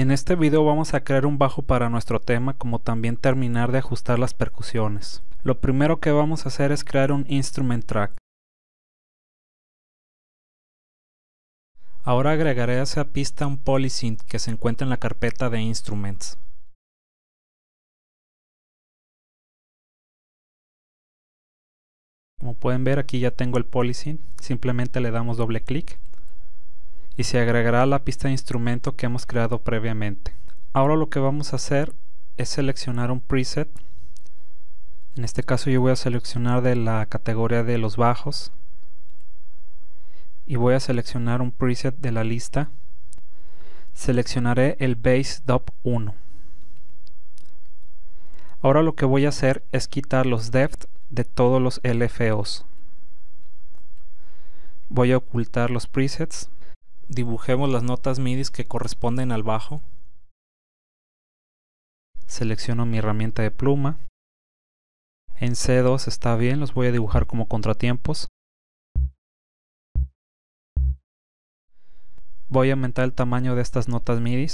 En este video vamos a crear un bajo para nuestro tema como también terminar de ajustar las percusiones. Lo primero que vamos a hacer es crear un instrument track. Ahora agregaré a esa pista un polysynth que se encuentra en la carpeta de instruments. Como pueden ver aquí ya tengo el polysynth, simplemente le damos doble clic y se agregará la pista de instrumento que hemos creado previamente. Ahora lo que vamos a hacer es seleccionar un preset. En este caso yo voy a seleccionar de la categoría de los bajos y voy a seleccionar un preset de la lista. Seleccionaré el Bass Dub 1. Ahora lo que voy a hacer es quitar los depth de todos los LFOs. Voy a ocultar los presets dibujemos las notas MIDI que corresponden al bajo. Selecciono mi herramienta de pluma. En C2 está bien, los voy a dibujar como contratiempos. Voy a aumentar el tamaño de estas notas MIDI.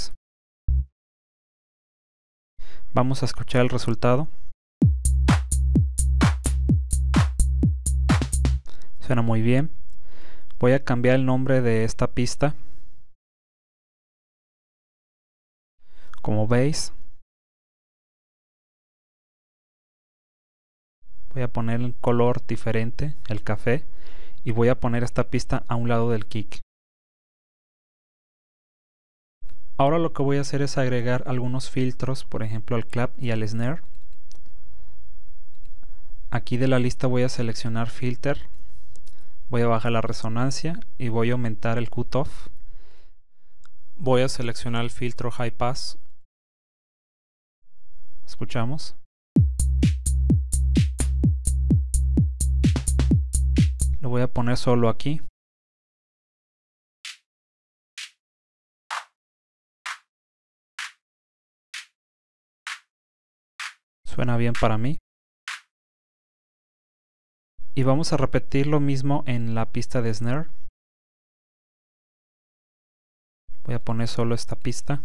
Vamos a escuchar el resultado. Suena muy bien. Voy a cambiar el nombre de esta pista. Como veis, voy a poner un color diferente, el café, y voy a poner esta pista a un lado del kick. Ahora lo que voy a hacer es agregar algunos filtros, por ejemplo al clap y al snare. Aquí de la lista voy a seleccionar filter voy a bajar la resonancia y voy a aumentar el cutoff. Voy a seleccionar el filtro high pass. Escuchamos lo voy a poner solo aquí. Suena bien para mí y vamos a repetir lo mismo en la pista de snare. Voy a poner solo esta pista.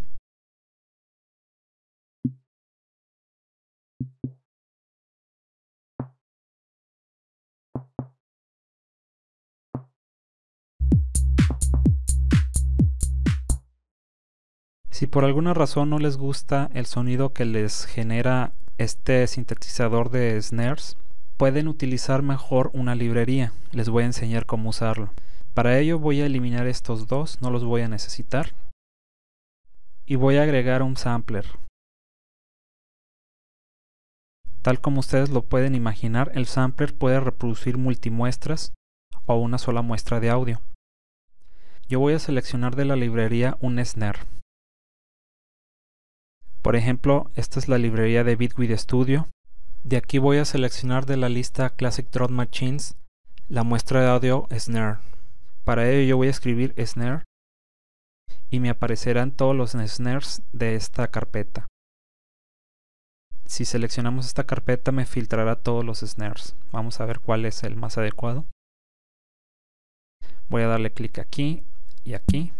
Si por alguna razón no les gusta el sonido que les genera este sintetizador de snares, pueden utilizar mejor una librería. Les voy a enseñar cómo usarlo. Para ello voy a eliminar estos dos, no los voy a necesitar. Y voy a agregar un sampler. Tal como ustedes lo pueden imaginar, el sampler puede reproducir multimuestras o una sola muestra de audio. Yo voy a seleccionar de la librería un snare. Por ejemplo, esta es la librería de Bitwig Studio de aquí voy a seleccionar de la lista Classic Drum Machines la muestra de audio Snare. Para ello yo voy a escribir Snare y me aparecerán todos los snares de esta carpeta. Si seleccionamos esta carpeta me filtrará todos los snares. Vamos a ver cuál es el más adecuado. Voy a darle clic aquí y aquí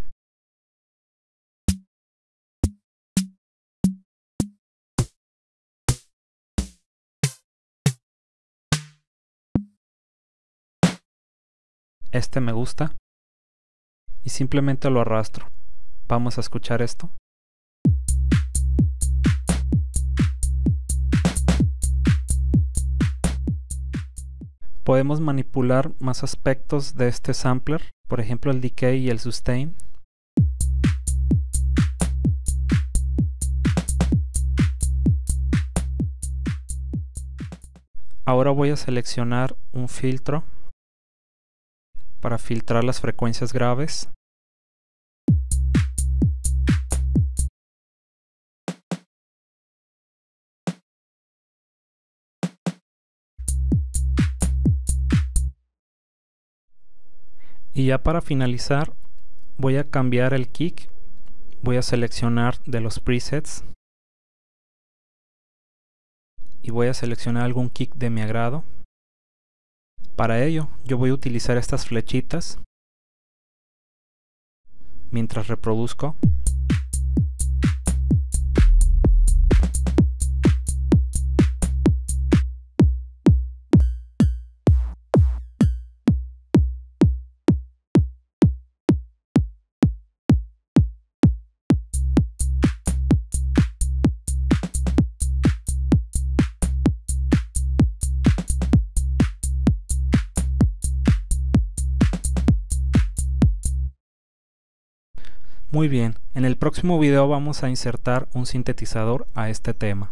este me gusta y simplemente lo arrastro. Vamos a escuchar esto. Podemos manipular más aspectos de este sampler, por ejemplo el decay y el sustain. Ahora voy a seleccionar un filtro para filtrar las frecuencias graves. Y ya para finalizar voy a cambiar el kick, voy a seleccionar de los presets y voy a seleccionar algún kick de mi agrado. Para ello, yo voy a utilizar estas flechitas mientras reproduzco. Muy bien, en el próximo video vamos a insertar un sintetizador a este tema.